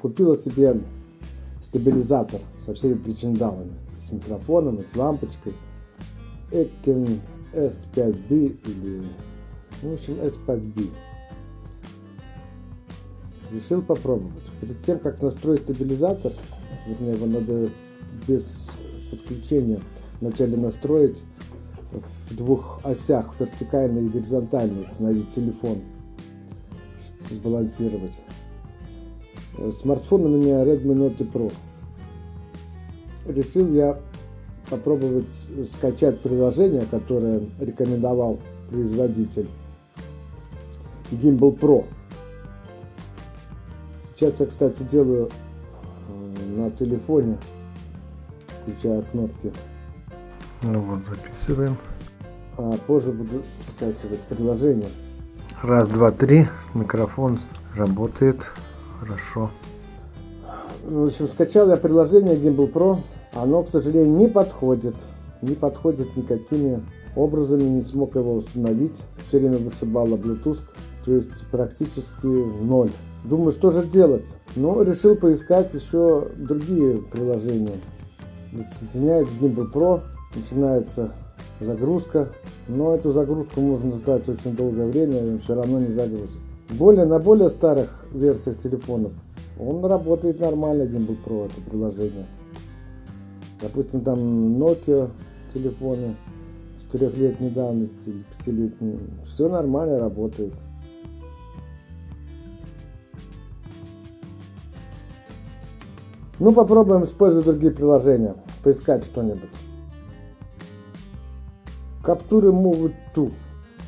купила себе стабилизатор со всеми причиндалами. С микрофоном, с лампочкой. Ekin S5B или, ну, в общем, S5B. Решил попробовать. Перед тем, как настроить стабилизатор, вернее, его надо без подключения вначале настроить в двух осях, вертикальной и горизонтальной, установить телефон, сбалансировать. Смартфон у меня Redmi Note Pro. Решил я попробовать скачать приложение, которое рекомендовал производитель Gimbal Pro. Сейчас я, кстати, делаю э, на телефоне, включая кнопки. Ну вот, записываем. А позже буду скачивать приложение. Раз, два, три. Микрофон работает. Хорошо. В общем, скачал я приложение Gimbal Pro. Оно, к сожалению, не подходит. Не подходит никакими образами. Не смог его установить. Все время вышибало Bluetooth. То есть практически ноль. Думаю, что же делать? Но решил поискать еще другие приложения. Соединяется Gimbal Pro. Начинается загрузка. Но эту загрузку можно ждать очень долгое время и все равно не загрузит. Более, на более старых версиях телефонов он работает нормально, Gimbal это приложение. Допустим, там Nokia телефоны четырехлетней давности или пятилетней. Все нормально работает. Ну, попробуем использовать другие приложения. Поискать что-нибудь. Каптуры Move 2.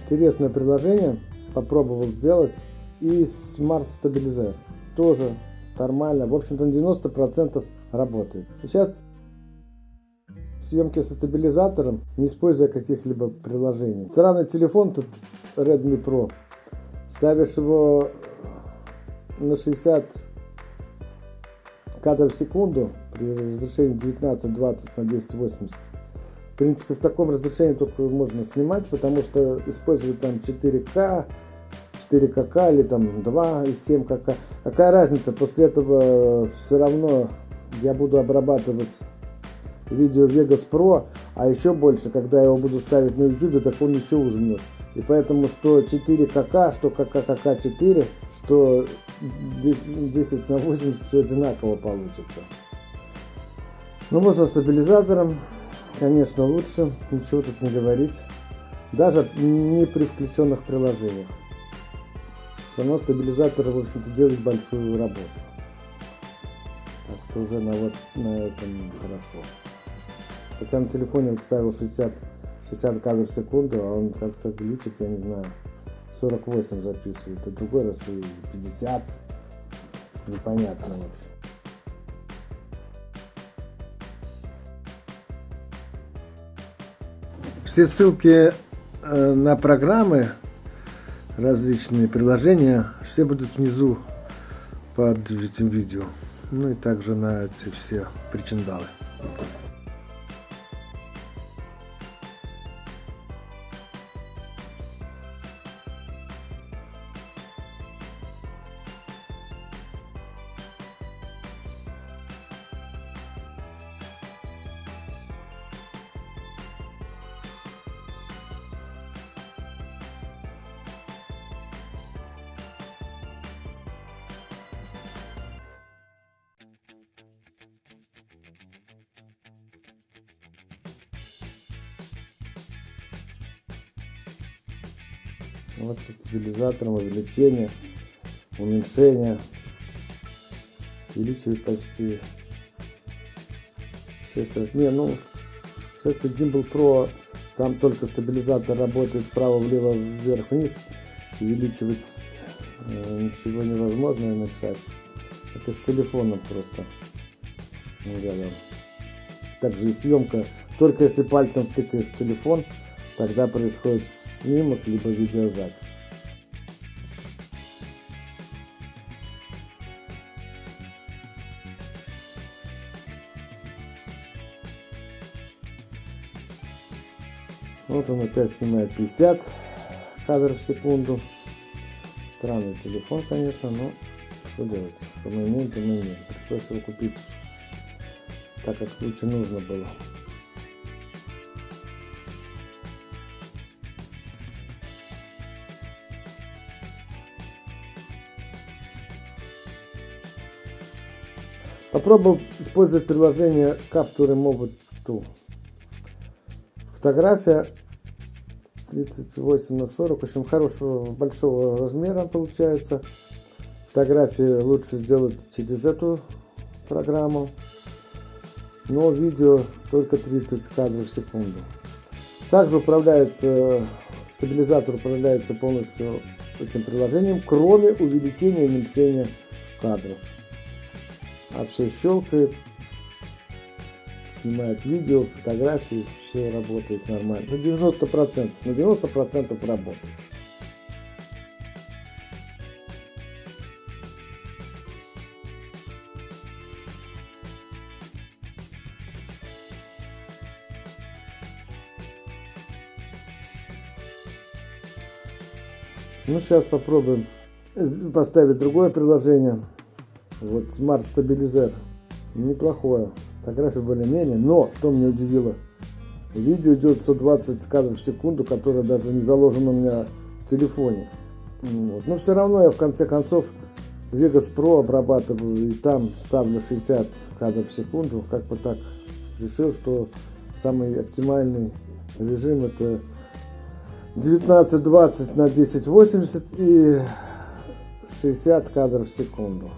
Интересное приложение. Попробовал сделать. И Stabilizer. Тоже нормально. В общем-то, на 90% работает. Сейчас съемки со стабилизатором, не используя каких-либо приложений. Сраный телефон тут Redmi Pro. Ставишь его на 60 кадров в секунду при разрешении 19-20 на 1080. В принципе, в таком разрешении только можно снимать, потому что использовать там 4К, 4 КК или там 2,7 КК. Какая разница, после этого все равно я буду обрабатывать видео Vegas Pro, а еще больше, когда я его буду ставить на YouTube, так он еще ужмет. И поэтому что 4 КК, что КК 4, что 10 на 80 все одинаково получится. Ну вот со стабилизатором, конечно, лучше, ничего тут не говорить. Даже не при включенных приложениях. Все равно стабилизатор, в общем-то, делает большую работу. Так что уже на, вот, на этом хорошо. Хотя на телефоне вот ставил 60, 60 кадров в секунду, а он как-то глючит, я не знаю, 48 записывает, а другой раз и 50. Непонятно, в общем. Все ссылки э, на программы, различные приложения, все будут внизу под этим видео. Ну и также на эти все причиндалы. Вот со стабилизатором увеличение, уменьшение. Увеличивает почти 6 раз. Не, ну, с этой Gimbal Pro там только стабилизатор работает вправо, влево, вверх, вниз. Увеличивать э, ничего невозможно уменьшать. Это с телефоном просто. Также и съемка. Только если пальцем втыкаешь в телефон, тогда происходит снимок, либо видеозапись. Вот он опять снимает 50 кадров в секунду. Странный телефон, конечно, но что делать? Что мы имеем, то мы имеем. Пришлось его купить, так как в случае нужно было. Попробовал использовать приложение Capture Mobile Tool. Фотография 38 на 40, в общем, хорошего, большого размера получается. Фотографии лучше сделать через эту программу, но видео только 30 кадров в секунду. Также управляется, стабилизатор управляется полностью этим приложением, кроме увеличения и уменьшения кадров. А все щелкает, снимает видео, фотографии, все работает нормально. На 90%, на 90% работает. Ну, сейчас попробуем поставить другое приложение. Вот Smart Stabilizer. Неплохое. Фотография более-менее. Но, что меня удивило, видео идет 120 кадров в секунду, которое даже не заложено у меня в телефоне. Вот. Но все равно я в конце концов Vegas Pro обрабатываю и там ставлю 60 кадров в секунду. Как бы так решил, что самый оптимальный режим это 19-20 на 1080 и 60 кадров в секунду.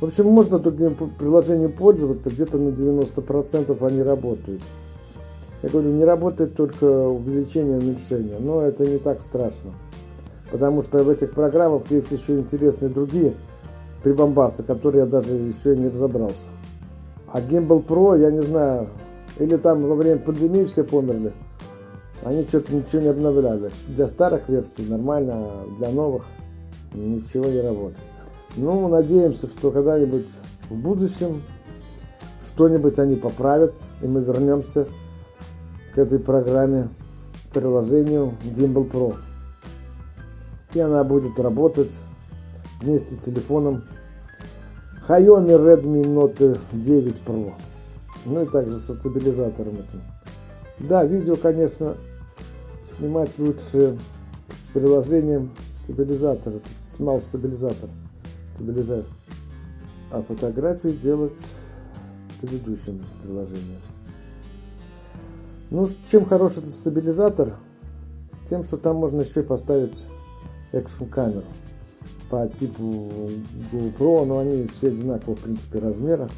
В общем, можно таким приложением пользоваться, где-то на 90% они работают. Я говорю, не работает только увеличение и уменьшение, но это не так страшно. Потому что в этих программах есть еще интересные другие прибамбасы, которые я даже еще не разобрался. А Gimbal Pro, я не знаю, или там во время пандемии все померли, они что-то ничего не обновляли. Для старых версий нормально, а для новых ничего не работает. Ну, надеемся, что когда-нибудь в будущем что-нибудь они поправят, и мы вернемся к этой программе, приложению Gimbal Pro. И она будет работать вместе с телефоном Xiaomi Redmi Note 9 Pro. Ну и также со стабилизатором этим. Да, видео, конечно, снимать лучше с приложением стабилизатора, Small стабилизатор стабилизатор. А фотографии делать в предыдущем приложении. Ну, чем хорош этот стабилизатор? Тем, что там можно еще и поставить экшн камеру по типу GoPro, но они все одинакового в принципе размера.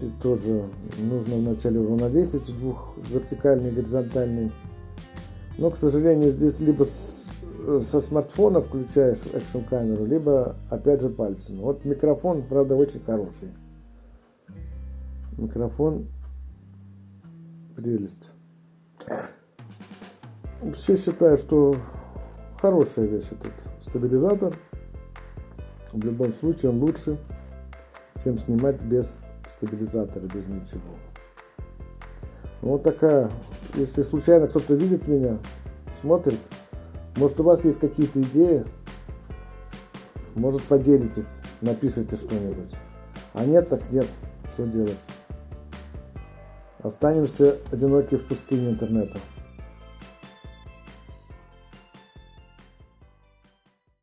И тоже нужно вначале уравновесить двух вертикальный и горизонтальный. Но, к сожалению, здесь либо со смартфона включаешь экшн камеру, либо опять же пальцем. Вот микрофон, правда, очень хороший. Микрофон прелесть. Все считаю, что хорошая вещь этот стабилизатор. В любом случае он лучше, чем снимать без стабилизатора, без ничего. Вот такая, если случайно кто-то видит меня, смотрит, может у вас есть какие-то идеи? Может поделитесь, напишите что-нибудь. А нет, так нет. Что делать? Останемся одиноки в пустыне интернета.